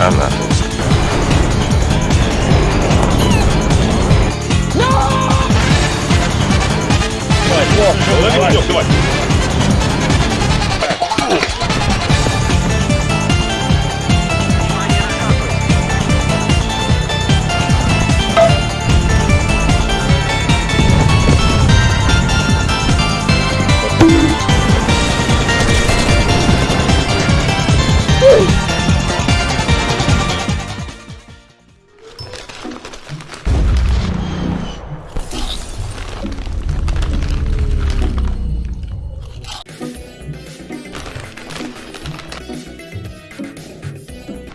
хана. Давай, давай, давай.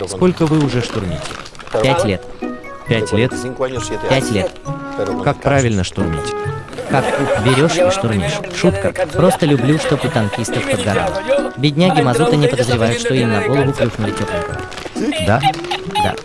Сколько вы уже штурмите? Пять лет. Пять лет? Пять лет. Как правильно штурмить? Как берешь и штурмишь. Шутка. Просто люблю, чтоб у танкистов подгорало. Бедняги Мазута не подозревают, что им на голову плюхнули тепленького. Да? Да.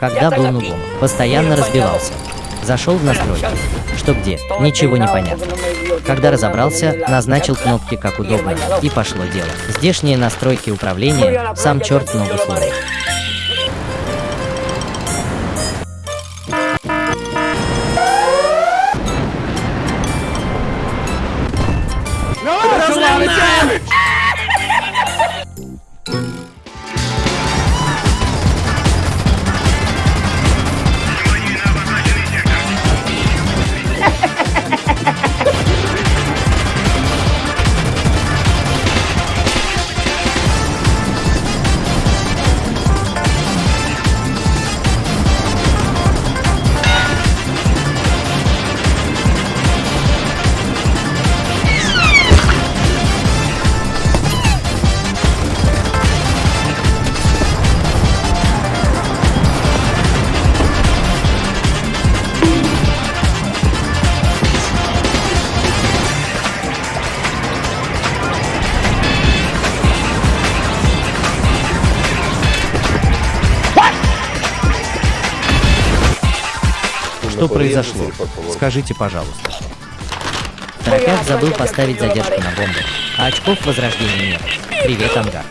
Когда был нубом, постоянно разбивался. Зашел в настройки. Что где? Ничего не понятно. Когда разобрался, назначил кнопки как удобно, и пошло дело. Здешние настройки управления, сам черт ногу сломит. Что произошло? Скажите, пожалуйста. Тропяк забыл поставить задержку на бомбу, а очков возрождения нет. Привет, Ангар.